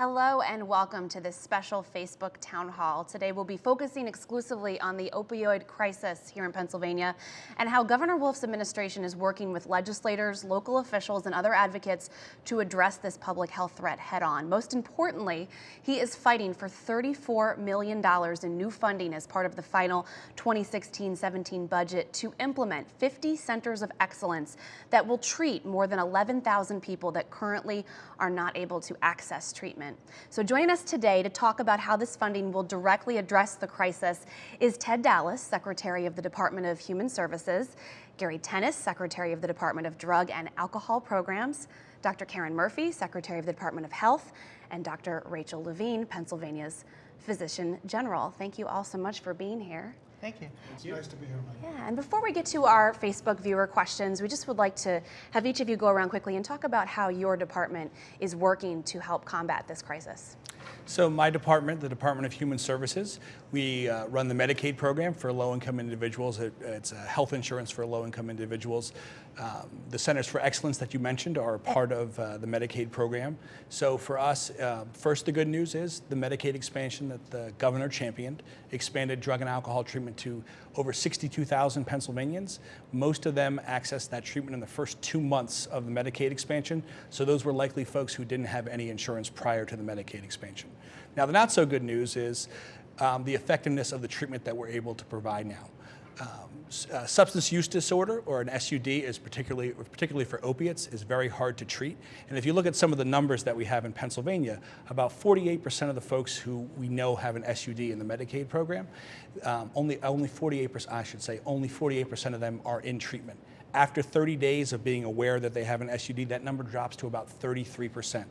Hello and welcome to this special Facebook town hall. Today we'll be focusing exclusively on the opioid crisis here in Pennsylvania and how Governor Wolf's administration is working with legislators, local officials, and other advocates to address this public health threat head on. Most importantly, he is fighting for $34 million in new funding as part of the final 2016-17 budget to implement 50 centers of excellence that will treat more than 11,000 people that currently are not able to access treatment. So joining us today to talk about how this funding will directly address the crisis is Ted Dallas, Secretary of the Department of Human Services, Gary Tennis, Secretary of the Department of Drug and Alcohol Programs, Dr. Karen Murphy, Secretary of the Department of Health, and Dr. Rachel Levine, Pennsylvania's Physician General. Thank you all so much for being here. Thank you. It's nice to be here, Mike. Yeah, and before we get to our Facebook viewer questions, we just would like to have each of you go around quickly and talk about how your department is working to help combat this crisis. So my department, the Department of Human Services, we uh, run the Medicaid program for low-income individuals. It, it's health insurance for low-income individuals. Um, the Centers for Excellence that you mentioned are part of uh, the Medicaid program. So for us, uh, first the good news is the Medicaid expansion that the governor championed expanded drug and alcohol treatment to over 62,000 Pennsylvanians. Most of them accessed that treatment in the first two months of the Medicaid expansion. So those were likely folks who didn't have any insurance prior to the Medicaid expansion. Now, the not so good news is um, the effectiveness of the treatment that we're able to provide now. Um, uh, substance use disorder or an SUD is particularly, particularly for opiates, is very hard to treat. And if you look at some of the numbers that we have in Pennsylvania, about 48% of the folks who we know have an SUD in the Medicaid program, um, only, only 48%, I should say, only 48% of them are in treatment. After 30 days of being aware that they have an SUD, that number drops to about 33%.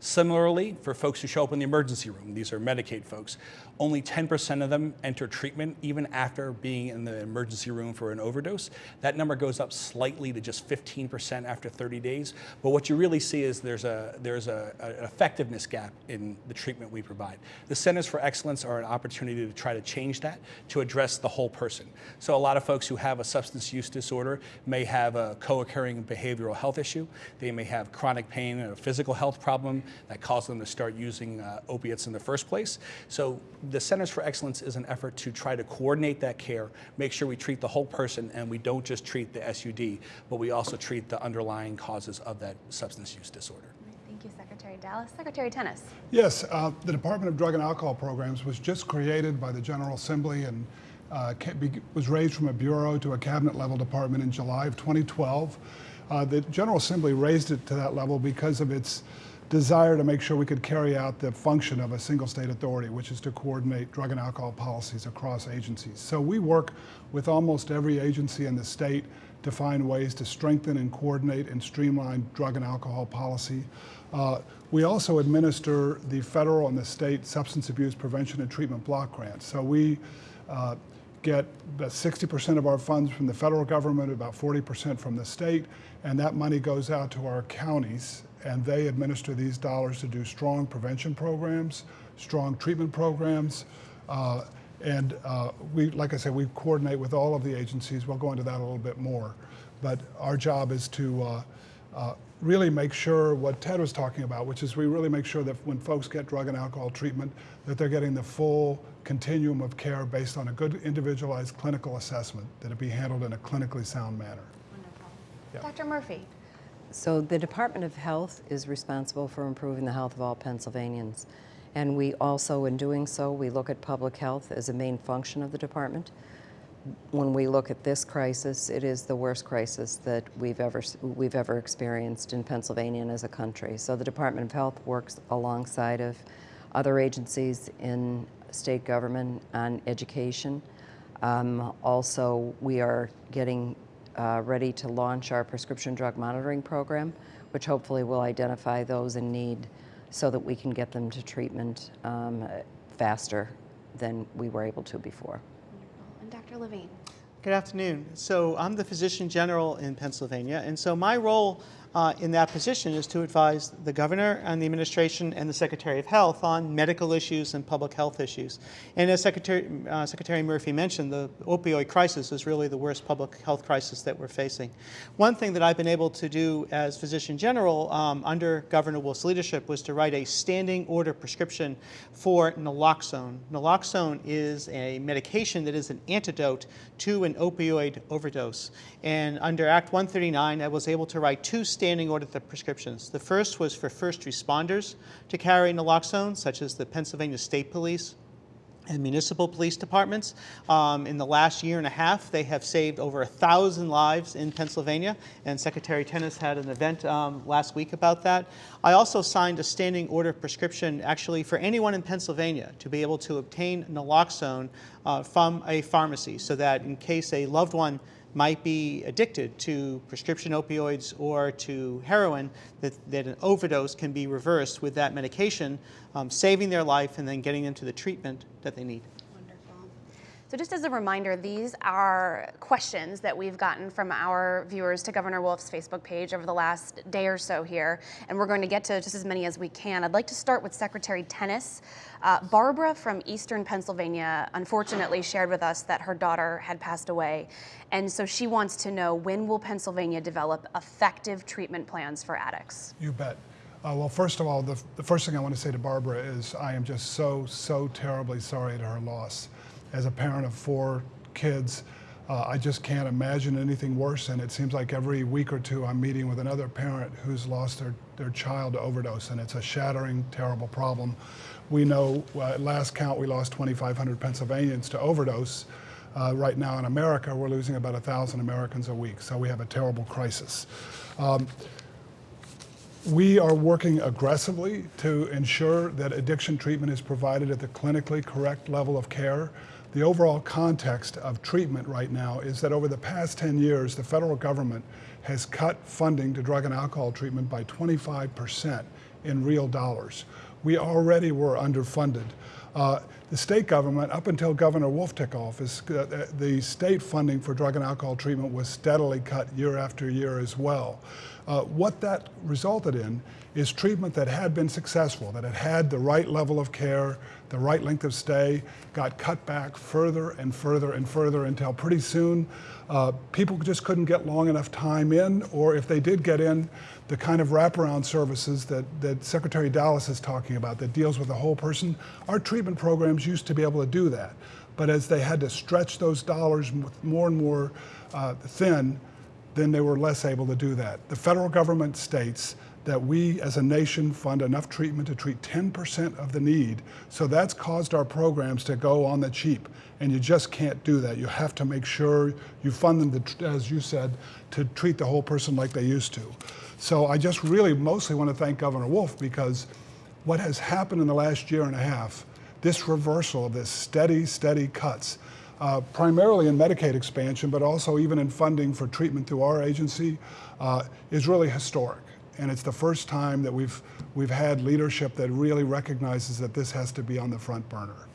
Similarly, for folks who show up in the emergency room, these are Medicaid folks, only 10% of them enter treatment even after being in the emergency room for an overdose. That number goes up slightly to just 15% after 30 days. But what you really see is there's a there's a, an effectiveness gap in the treatment we provide. The Centers for Excellence are an opportunity to try to change that to address the whole person. So a lot of folks who have a substance use disorder may have a co-occurring behavioral health issue. They may have chronic pain and a physical health problem that caused them to start using uh, opiates in the first place. So the Centers for Excellence is an effort to try to coordinate that care, make sure we treat the whole person and we don't just treat the SUD, but we also treat the underlying causes of that substance use disorder. Thank you, Secretary Dallas. Secretary Tennis. Yes, uh, the Department of Drug and Alcohol Programs was just created by the General Assembly and uh, was raised from a bureau to a cabinet level department in July of 2012. Uh, the General Assembly raised it to that level because of its desire to make sure we could carry out the function of a single state authority, which is to coordinate drug and alcohol policies across agencies. So we work with almost every agency in the state to find ways to strengthen and coordinate and streamline drug and alcohol policy. Uh, we also administer the federal and the state substance abuse prevention and treatment block grants. So we uh, get about 60% of our funds from the federal government, about 40% from the state, and that money goes out to our counties and they administer these dollars to do strong prevention programs, strong treatment programs, uh, and uh, we, like I said, we coordinate with all of the agencies. We'll go into that a little bit more. But our job is to uh, uh, really make sure what Ted was talking about, which is we really make sure that when folks get drug and alcohol treatment, that they're getting the full continuum of care based on a good individualized clinical assessment, that it be handled in a clinically sound manner. Wonderful. Yep. Dr. Murphy. So the Department of Health is responsible for improving the health of all Pennsylvanians. And we also, in doing so, we look at public health as a main function of the department. When we look at this crisis, it is the worst crisis that we've ever, we've ever experienced in Pennsylvania and as a country. So the Department of Health works alongside of other agencies in state government on education. Um, also, we are getting uh, ready to launch our prescription drug monitoring program, which hopefully will identify those in need so that we can get them to treatment um, faster than we were able to before. And Dr. Levine. Good afternoon. So I'm the Physician General in Pennsylvania, and so my role uh, in that position is to advise the governor and the administration and the Secretary of Health on medical issues and public health issues. And as Secretary, uh, Secretary Murphy mentioned, the opioid crisis is really the worst public health crisis that we're facing. One thing that I've been able to do as Physician General um, under Governor Wolf's leadership was to write a standing order prescription for naloxone. Naloxone is a medication that is an antidote to an opioid overdose. And under Act 139, I was able to write two standing order prescriptions. The first was for first responders to carry naloxone, such as the Pennsylvania State Police and municipal police departments. Um, in the last year and a half, they have saved over a thousand lives in Pennsylvania, and Secretary Tennis had an event um, last week about that. I also signed a standing order prescription actually for anyone in Pennsylvania to be able to obtain naloxone uh, from a pharmacy so that in case a loved one might be addicted to prescription opioids or to heroin, that, that an overdose can be reversed with that medication, um, saving their life and then getting them to the treatment that they need. So just as a reminder, these are questions that we've gotten from our viewers to Governor Wolf's Facebook page over the last day or so here, and we're going to get to just as many as we can. I'd like to start with Secretary Tennis. Uh, Barbara from Eastern Pennsylvania unfortunately shared with us that her daughter had passed away, and so she wants to know when will Pennsylvania develop effective treatment plans for addicts? You bet. Uh, well, first of all, the, the first thing I want to say to Barbara is I am just so, so terribly sorry at her loss as a parent of four kids, uh, I just can't imagine anything worse. And it seems like every week or two I'm meeting with another parent who's lost their, their child to overdose, and it's a shattering, terrible problem. We know uh, at last count we lost 2,500 Pennsylvanians to overdose. Uh, right now in America, we're losing about 1,000 Americans a week, so we have a terrible crisis. Um, we are working aggressively to ensure that addiction treatment is provided at the clinically correct level of care the overall context of treatment right now is that over the past 10 years, the federal government has cut funding to drug and alcohol treatment by 25% in real dollars. We already were underfunded. Uh, the state government, up until Governor Wolf took office, uh, the state funding for drug and alcohol treatment was steadily cut year after year as well. Uh, what that resulted in is treatment that had been successful, that had had the right level of care, the right length of stay, got cut back further and further and further until pretty soon uh, people just couldn't get long enough time in, or if they did get in, the kind of wraparound services that, that Secretary Dallas is talking about that deals with the whole person, our treatment programs used to be able to do that. But as they had to stretch those dollars more and more uh, thin, then they were less able to do that. The federal government states that we as a nation fund enough treatment to treat 10% of the need. So that's caused our programs to go on the cheap. And you just can't do that. You have to make sure you fund them, to, as you said, to treat the whole person like they used to. So I just really mostly want to thank Governor Wolf because what has happened in the last year and a half, this reversal of this steady, steady cuts, uh, primarily in Medicaid expansion, but also even in funding for treatment through our agency, uh, is really historic and it's the first time that we've, we've had leadership that really recognizes that this has to be on the front burner.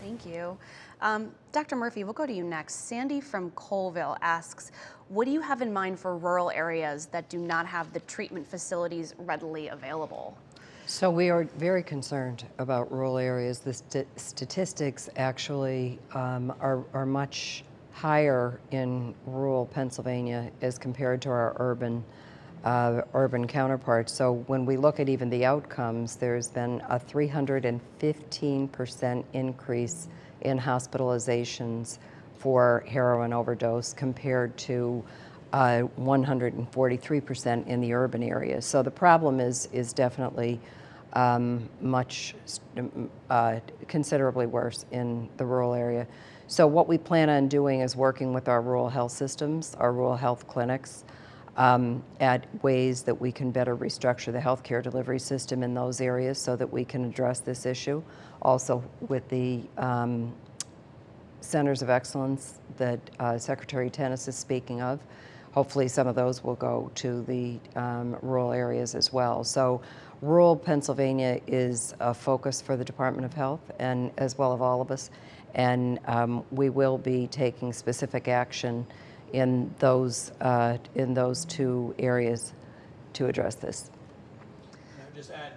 Thank you. Um, Dr. Murphy, we'll go to you next. Sandy from Colville asks, what do you have in mind for rural areas that do not have the treatment facilities readily available? So we are very concerned about rural areas. The st statistics actually um, are, are much higher in rural Pennsylvania as compared to our urban uh, urban counterparts. So when we look at even the outcomes, there's been a 315% increase in hospitalizations for heroin overdose compared to 143% uh, in the urban areas. So the problem is, is definitely um, much, uh, considerably worse in the rural area. So what we plan on doing is working with our rural health systems, our rural health clinics, um, at ways that we can better restructure the healthcare delivery system in those areas so that we can address this issue. Also with the um, centers of excellence that uh, Secretary Tennis is speaking of, hopefully some of those will go to the um, rural areas as well. So rural Pennsylvania is a focus for the Department of Health and as well of all of us. And um, we will be taking specific action in those, uh, in those two areas to address this. Just add,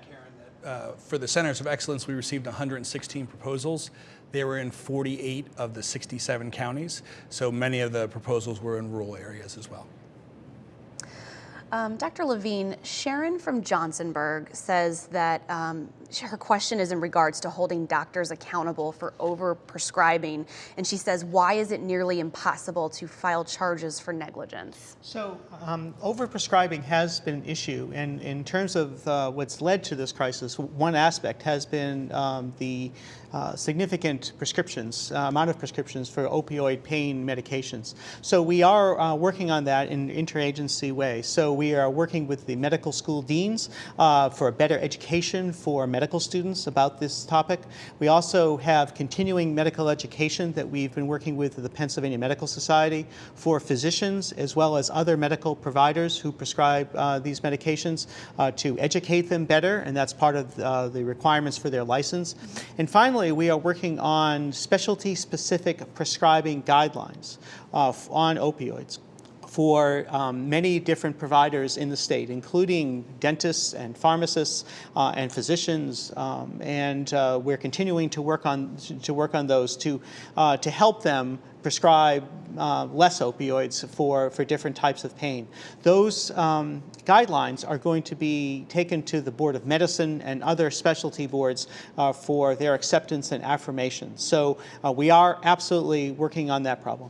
uh, for the Centers of Excellence, we received 116 proposals. They were in 48 of the 67 counties, so many of the proposals were in rural areas as well. Um, Dr. Levine, Sharon from Johnsonburg says that um, her question is in regards to holding doctors accountable for overprescribing. And she says, why is it nearly impossible to file charges for negligence? So, um, overprescribing has been an issue, and in terms of uh, what's led to this crisis, one aspect has been um, the uh, significant prescriptions, uh, amount of prescriptions for opioid pain medications. So we are uh, working on that in interagency way. So we are working with the medical school deans uh, for a better education for medical students about this topic. We also have continuing medical education that we've been working with the Pennsylvania Medical Society for physicians as well as other medical providers who prescribe uh, these medications uh, to educate them better, and that's part of the requirements for their license. And finally, Finally, we are working on specialty-specific prescribing guidelines uh, on opioids for um, many different providers in the state, including dentists and pharmacists uh, and physicians, um, and uh, we're continuing to work on to work on those to uh, to help them prescribe uh, less opioids for, for different types of pain. Those um, guidelines are going to be taken to the Board of Medicine and other specialty boards uh, for their acceptance and affirmation. So uh, we are absolutely working on that problem.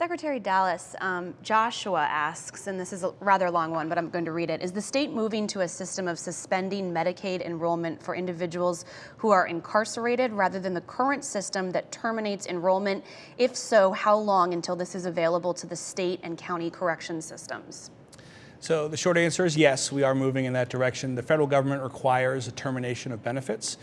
Secretary Dallas, um, Joshua asks, and this is a rather long one, but I'm going to read it. Is the state moving to a system of suspending Medicaid enrollment for individuals who are incarcerated rather than the current system that terminates enrollment? If so, how long until this is available to the state and county correction systems? So the short answer is yes, we are moving in that direction. The federal government requires a termination of benefits.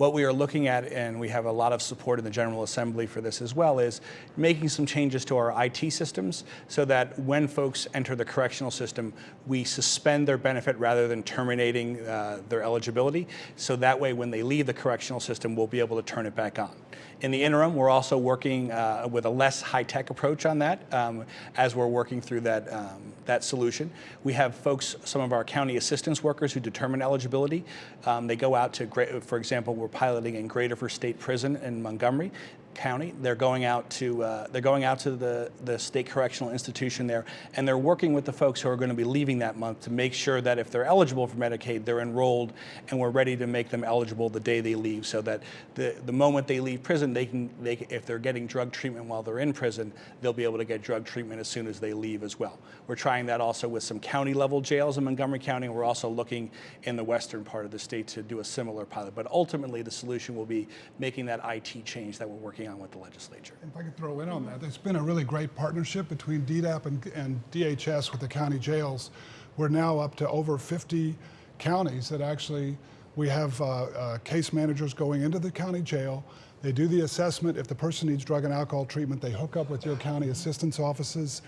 What we are looking at, and we have a lot of support in the General Assembly for this as well, is making some changes to our IT systems so that when folks enter the correctional system, we suspend their benefit rather than terminating uh, their eligibility. So that way, when they leave the correctional system, we'll be able to turn it back on. In the interim, we're also working uh, with a less high-tech approach on that um, as we're working through that, um, that solution. We have folks, some of our county assistance workers who determine eligibility. Um, they go out to, great, for example, we're piloting in Graterford State Prison in Montgomery. County. They're going out to uh, they're going out to the the state correctional institution there, and they're working with the folks who are going to be leaving that month to make sure that if they're eligible for Medicaid, they're enrolled, and we're ready to make them eligible the day they leave, so that the the moment they leave prison, they can they if they're getting drug treatment while they're in prison, they'll be able to get drug treatment as soon as they leave as well. We're trying that also with some county level jails in Montgomery County. We're also looking in the western part of the state to do a similar pilot. But ultimately, the solution will be making that IT change that we're working working on with the legislature. If I could throw in on that, there's been a really great partnership between DDAP and, and DHS with the county jails. We're now up to over 50 counties that actually we have uh, uh, case managers going into the county jail. They do the assessment. If the person needs drug and alcohol treatment, they hook up with your county assistance offices.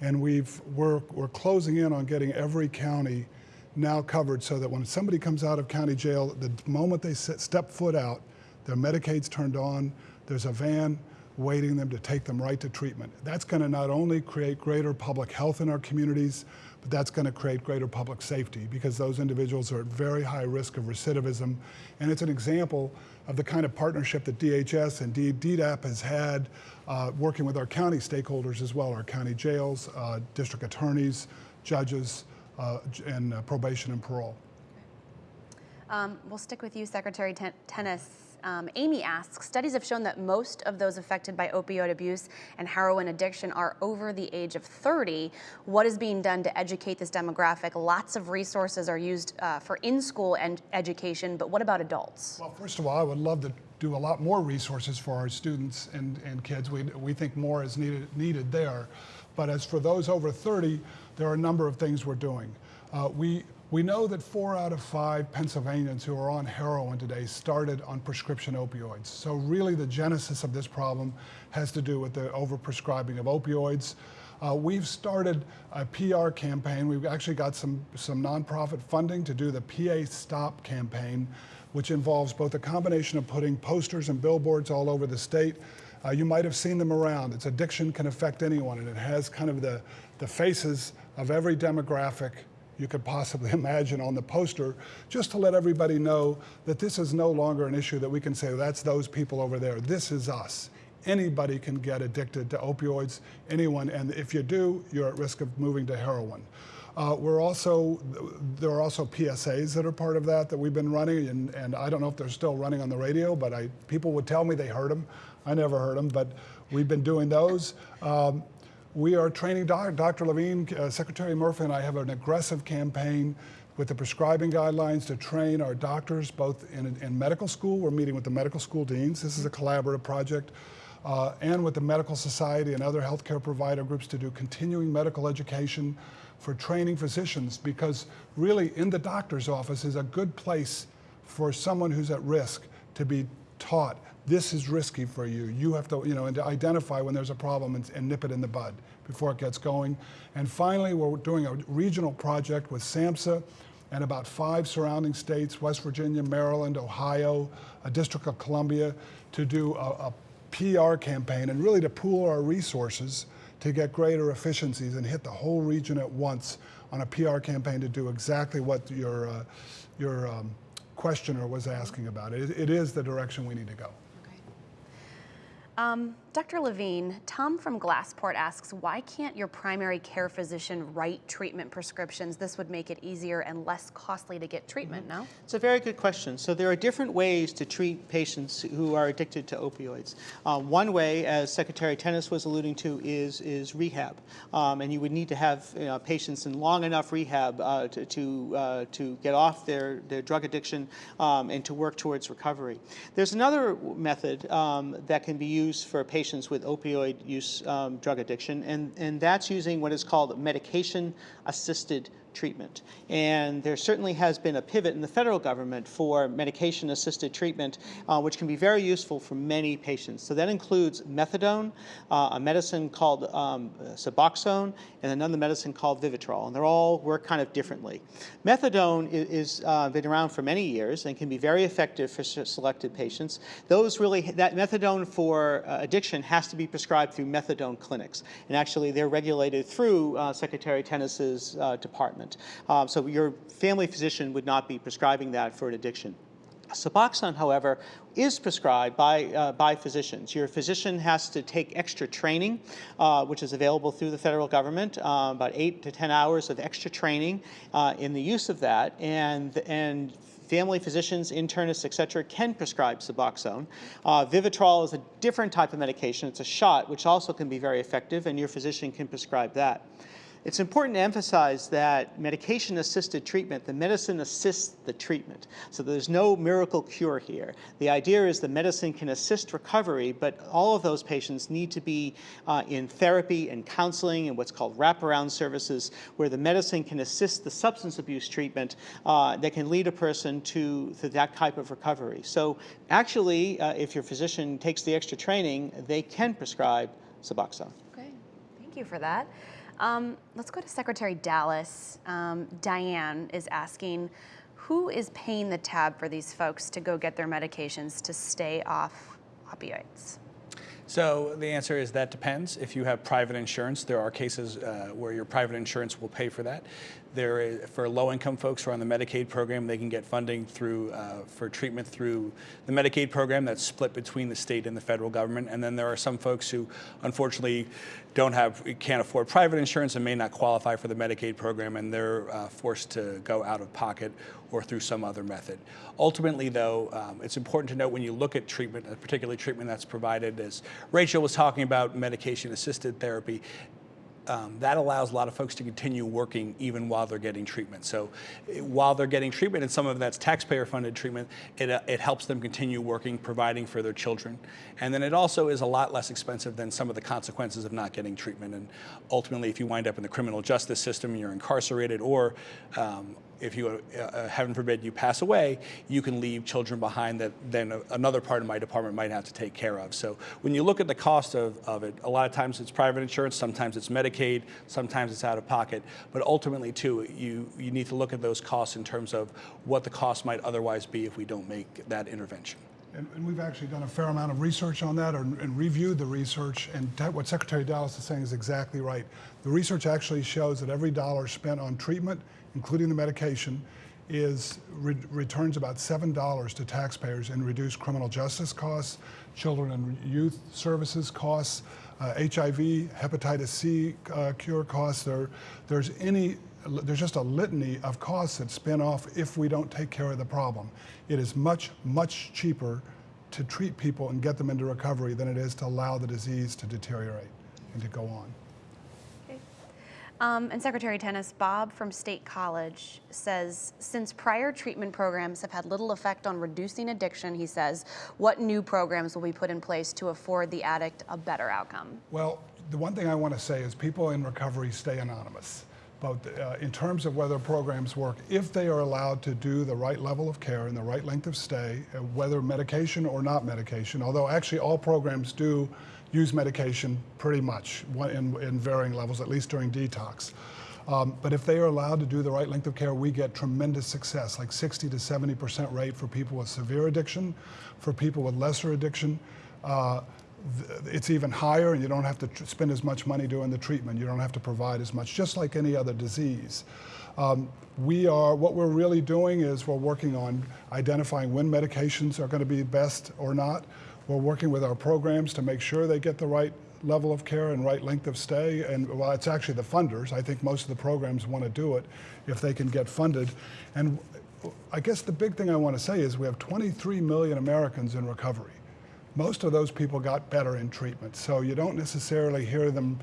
And we've, we're, we're closing in on getting every county now covered so that when somebody comes out of county jail, the moment they step foot out, their Medicaid's turned on, there's a van waiting them to take them right to treatment. That's going to not only create greater public health in our communities, but that's going to create greater public safety because those individuals are at very high risk of recidivism. And it's an example of the kind of partnership that DHS and DDAP has had uh, working with our county stakeholders as well, our county jails, uh, district attorneys, judges, uh, and uh, probation and parole. Um, we'll stick with you, Secretary Ten Tennis. Um, Amy asks, studies have shown that most of those affected by opioid abuse and heroin addiction are over the age of 30. What is being done to educate this demographic? Lots of resources are used uh, for in-school and education, but what about adults? Well, first of all, I would love to do a lot more resources for our students and, and kids. We, we think more is needed, needed there. But as for those over 30, there are a number of things we're doing. Uh, we we know that four out of five Pennsylvanians who are on heroin today started on prescription opioids. So really the genesis of this problem has to do with the overprescribing of opioids. Uh, we've started a PR campaign. We've actually got some, some nonprofit funding to do the PA Stop campaign, which involves both a combination of putting posters and billboards all over the state, Uh, you might have seen them around. It's addiction can affect anyone, and it has kind of the, the faces of every demographic you could possibly imagine on the poster, just to let everybody know that this is no longer an issue that we can say, that's those people over there. This is us. Anybody can get addicted to opioids, anyone, and if you do, you're at risk of moving to heroin. Uh, we're also, there are also PSAs that are part of that that we've been running, and, and I don't know if they're still running on the radio, but I, people would tell me they heard them. I never heard them, but we've been doing those. Um, we are training doc Dr. Levine, uh, Secretary Murphy and I have an aggressive campaign with the prescribing guidelines to train our doctors both in, in medical school. We're meeting with the medical school deans. This is a collaborative project. Uh, and with the medical society and other healthcare provider groups to do continuing medical education for training physicians because really in the doctor's office is a good place for someone who's at risk to be taught this is risky for you. You have to, you know, and to identify when there's a problem and, and, nip it in the bud before it gets going. And finally, we're doing a regional project with SAMHSA and about five surrounding states, West Virginia, Maryland, Ohio, a District of Columbia, to do a, a PR campaign and really to pool our resources to get greater efficiencies and hit the whole region at once on a PR campaign to do exactly what your, uh, your um, questioner was asking about. It, it is the direction we need to go. Um, Dr. Levine, Tom from Glassport asks, why can't your primary care physician write treatment prescriptions? This would make it easier and less costly to get treatment, mm -hmm. no? It's a very good question. So there are different ways to treat patients who are addicted to opioids. Uh, one way, as Secretary Tennis was alluding to, is, is rehab. Um, and you would need to have you know, patients in long enough rehab uh, to, to, uh, to get off their, their drug addiction um, and to work towards recovery. There's another method um, that can be used for patients patients with opioid use um, drug addiction, and, and that's using what is called medication-assisted treatment. And there certainly has been a pivot in the federal government for medication-assisted treatment, uh, which can be very useful for many patients. So that includes methadone, uh, a medicine called um, Suboxone, and another medicine called Vivitrol, and they all work kind of differently. Methadone is, uh, been around for many years and can be very effective for selected patients. Those really, that methadone for uh, addiction has to be prescribed through methadone clinics, and actually they're regulated through uh, Secretary Tennis's uh, department department. Um, so your family physician would not be prescribing that for an addiction. Suboxone, however, is prescribed by, uh, by physicians. Your physician has to take extra training, uh, which is available through the federal government, uh, about eight to 10 hours of extra training uh, in the use of that, and, and family physicians, internists, et cetera, can prescribe Suboxone. Uh, Vivitrol is a different type of medication. It's a shot, which also can be very effective, and your physician can prescribe that. It's important to emphasize that medication-assisted treatment, the medicine assists the treatment. So there's no miracle cure here. The idea is the medicine can assist recovery, but all of those patients need to be uh, in therapy and counseling and what's called wraparound services, where the medicine can assist the substance abuse treatment uh, that can lead a person to, to that type of recovery. So actually, uh, if your physician takes the extra training, they can prescribe Suboxone. Okay, thank you for that. Um, let's go to Secretary Dallas. Um, Diane is asking, who is paying the tab for these folks to go get their medications to stay off opioids? So the answer is that depends. If you have private insurance, there are cases uh, where your private insurance will pay for that. There is, for low-income folks who are on the Medicaid program, they can get funding through uh, for treatment through the Medicaid program that's split between the state and the federal government. And then there are some folks who, unfortunately, don't have can't afford private insurance and may not qualify for the Medicaid program, and they're uh, forced to go out of pocket or through some other method. Ultimately, though, um, it's important to note when you look at treatment, particularly treatment that's provided, as Rachel was talking about medication-assisted therapy, um, that allows a lot of folks to continue working even while they're getting treatment. So eh, while they're getting treatment, and some of that's taxpayer funded treatment, it, uh, it helps them continue working, providing for their children. And then it also is a lot less expensive than some of the consequences of not getting treatment. And ultimately, if you wind up in the criminal justice system, you're incarcerated, or um, if you, uh, uh, heaven forbid, you pass away, you can leave children behind that then another part of my department might have to take care of. So when you look at the cost of, of it, a lot of times it's private insurance, sometimes it's Medicaid, sometimes it's out of pocket. But ultimately, too, you, you need to look at those costs in terms of what the cost might otherwise be if we don't make that intervention. And, and we've actually done a fair amount of research on that and, and reviewed the research. And what Secretary Dallas is saying is exactly right. The research actually shows that every dollar spent on treatment, including the medication, is re- returns about seven dollars to taxpayers in reduced criminal justice costs, children and youth services costs, uh, HIV, hepatitis C uh, cure costs. There, there's any there's just a litany of costs that spin off if we don't take care of the problem. It is much, much cheaper to treat people and get them into recovery than it is to allow the disease to deteriorate and to go on. Um, and Secretary Tennis, Bob from State College says, since prior treatment programs have had little effect on reducing addiction, he says, what new programs will be put in place to afford the addict a better outcome? Well, the one thing I want to say is people in recovery stay anonymous. But uh, in terms of whether programs work, if they are allowed to do the right level of care and the right length of stay, uh, whether medication or not medication, although actually all programs do use medication pretty much in, in varying levels, at least during detox. Um, but if they are allowed to do the right length of care, we get tremendous success, like 60 to 70% rate for people with severe addiction, for people with lesser addiction. Uh, it's even higher and you don't have to spend as much money doing the treatment. You don't have to provide as much, just like any other disease. Um, we are, what we're really doing is we're working on identifying when medications are going to be best or not. We're working with our programs to make sure they get the right level of care and right length of stay. And well, it's actually the funders. I think most of the programs want to do it if they can get funded. And I guess the big thing I want to say is we have 23 million Americans in recovery most of those people got better in treatment. So you don't necessarily hear them,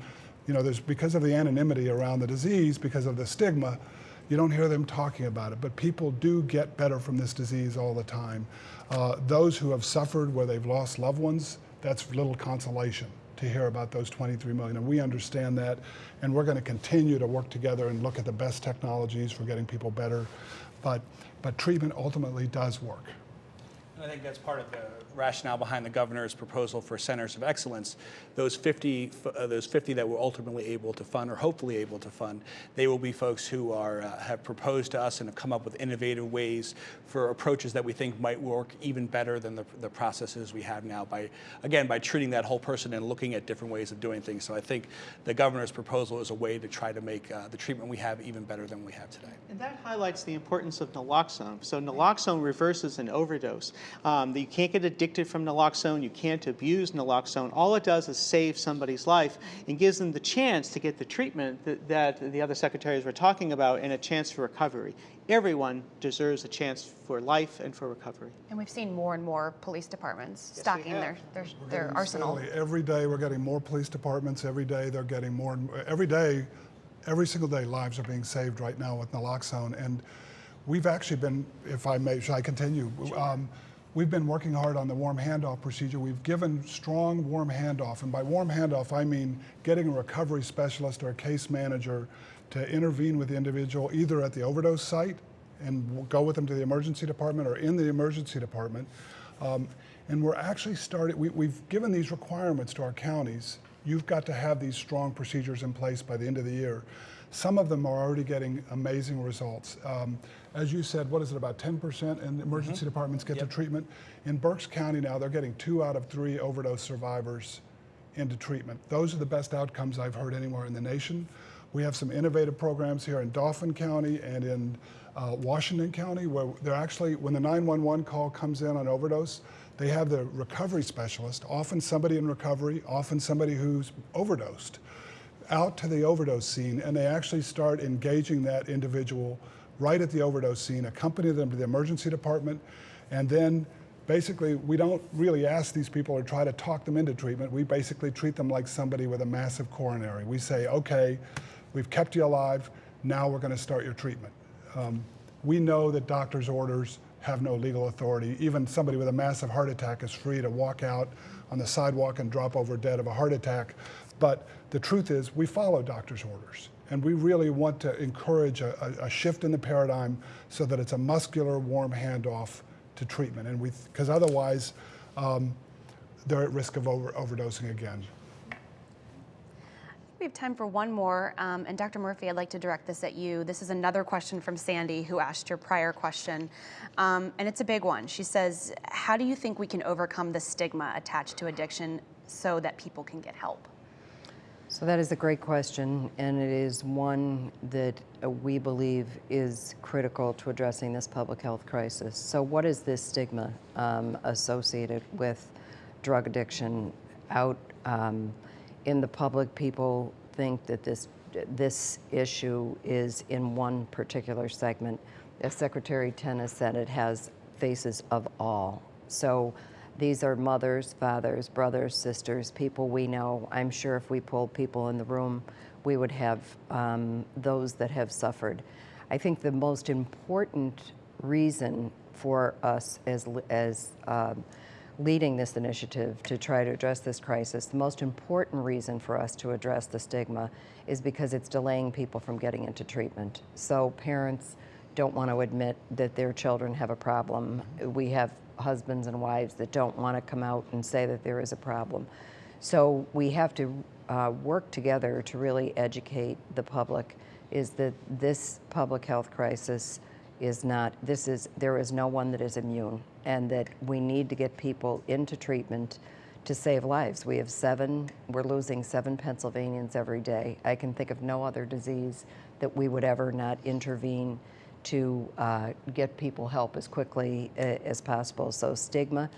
you know, there's because of the anonymity around the disease, because of the stigma, you don't hear them talking about it. But people do get better from this disease all the time. Uh, those who have suffered where they've lost loved ones, that's little consolation to hear about those 23 million. And we understand that. And we're going to continue to work together and look at the best technologies for getting people better. But, but treatment ultimately does work. And I think that's part of the rationale behind the governor's proposal for centers of excellence. Those 50, uh, those 50 that we're ultimately able to fund, or hopefully able to fund, they will be folks who are uh, have proposed to us and have come up with innovative ways for approaches that we think might work even better than the, the processes we have now. By again, by treating that whole person and looking at different ways of doing things. So I think the governor's proposal is a way to try to make uh, the treatment we have even better than we have today. And that highlights the importance of naloxone. So naloxone reverses an overdose. Um, you can't get addicted from naloxone. You can't abuse naloxone. All it does is save somebody's life and gives them the chance to get the treatment that, that the other secretaries were talking about and a chance for recovery. Everyone deserves a chance for life and for recovery. And we've seen more and more police departments Yes, stocking their, their, their arsenal. steadily- Every day, we're getting more police departments. Every day, they're getting more, and every day, every single day, lives are being saved right now with naloxone. And we've actually been, if I may, should I continue? Um, We've been working hard on the warm handoff procedure. We've given strong warm handoff, and by warm handoff, I mean getting a recovery specialist or a case manager to intervene with the individual either at the overdose site and go with them to the emergency department or in the emergency department. Um, and we're actually started, we, we've given these requirements to our counties. You've got to have these strong procedures in place by the end of the year. Some of them are already getting amazing results. Um, as you said, what is it, about 10% in emergency departments get to treatment? In Berks County now, they're getting two out of three overdose survivors into treatment. Those are the best outcomes I've heard anywhere in the nation. We have some innovative programs here in Dauphin County and in uh, Washington County where they're actually, when the 911 call comes in on overdose, they have the recovery specialist, often somebody in recovery, often somebody who's overdosed, out to the overdose scene and they actually start engaging that individual right at the overdose scene, accompany them to the emergency department, and then basically we don't really ask these people or try to talk them into treatment. We basically treat them like somebody with a massive coronary. We say, okay, we've kept you alive, now we're going to start your treatment. Um, we know that doctor's orders have no legal authority. Even somebody with a massive heart attack is free to walk out on the sidewalk and drop over dead of a heart attack. But the truth is, we follow doctor's orders. And we really want to encourage a, a, shift in the paradigm so that it's a muscular, warm handoff to treatment. And we, because otherwise, um, they're at risk of over, overdosing again. We have time for one more. Um, and Dr. Murphy, I'd like to direct this at you. This is another question from Sandy, who asked your prior question. Um, and it's a big one. She says, How do you think we can overcome the stigma attached to addiction so that people can get help? So that is a great question, and it is one that uh, we believe is critical to addressing this public health crisis. So, what is this stigma um, associated with drug addiction out um, in the public? People think that this this issue is in one particular segment. As Secretary Tennis said, it has faces of all. So. These are mothers, fathers, brothers, sisters, people we know. I'm sure if we pulled people in the room, we would have um, those that have suffered. I think the most important reason for us as, as um, leading this initiative to try to address this crisis, the most important reason for us to address the stigma is because it's delaying people from getting into treatment. So parents don't want to admit that their children have a problem. We have husbands and wives that don't want to come out and say that there is a problem. So we have to uh, work together to really educate the public is that this public health crisis is not, this is, there is no one that is immune and that we need to get people into treatment to save lives. We have seven, we're losing seven Pennsylvanians every day. I can think of no other disease that we would ever not intervene to uh, get people help as quickly uh, as possible. So stigma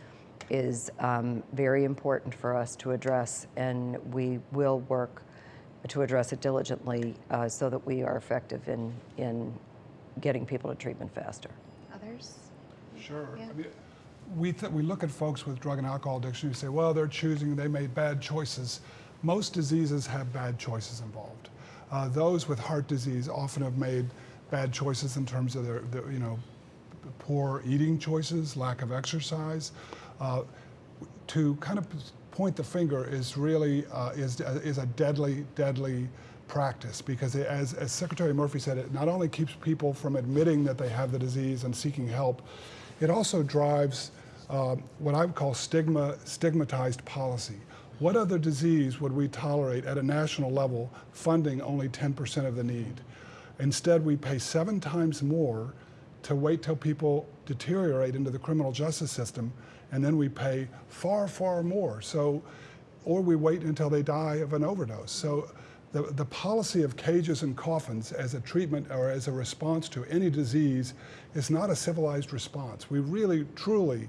is um, very important for us to address, and we will work to address it diligently uh, so that we are effective in, in getting people to treatment faster. Sure. Yeah. I mean, we, th- we look at folks with drug and alcohol addiction, we say, well, they're choosing, they made bad choices. Most diseases have bad choices involved. Uh, those with heart disease often have made bad choices in terms of their, their you know, poor eating choices, lack of exercise. Uh, to kind of point the finger is really uh, is, is a deadly, deadly practice because it, as, as Secretary Murphy said, it not only keeps people from admitting that they have the disease and seeking help, it also drives uh, what I would call stigma, stigmatized policy. What other disease would we tolerate at a national level funding only 10% of the need? Instead, we pay seven times more to wait till people deteriorate into the criminal justice system, and then we pay far, far more. So, or we wait until they die of an overdose. So, the, the policy of cages and coffins as a treatment or as a response to any disease is not a civilized response. We really, truly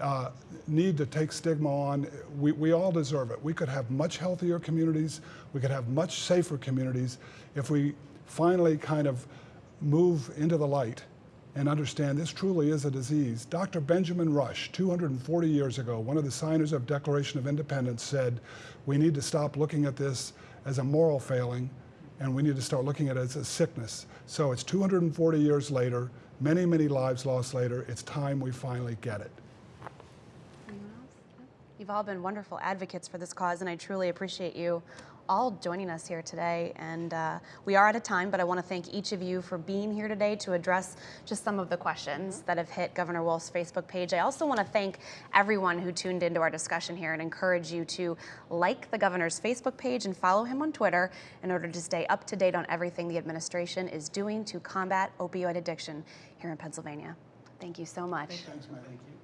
uh, need to take stigma on. We, we all deserve it. We could have much healthier communities. We could have much safer communities if we finally kind of move into the light and understand this truly is a disease. Dr. Benjamin Rush, 240 years ago, one of the signers of Declaration of Independence said, we need to stop looking at this as a moral failing and we need to start looking at it as a sickness. So it's 240 years later, many, many lives lost later, it's time we finally get it. You've all been wonderful advocates for this cause, and I truly appreciate you all joining us here today. And uh, we are out of time, but I want to thank each of you for being here today to address just some of the questions that have hit Governor Wolf's Facebook page. I also want to thank everyone who tuned into our discussion here and encourage you to like the governor's Facebook page and follow him on Twitter in order to stay up to date on everything the administration is doing to combat opioid addiction here in Pennsylvania. Thank you so much. Thanks, Matt. Thank you.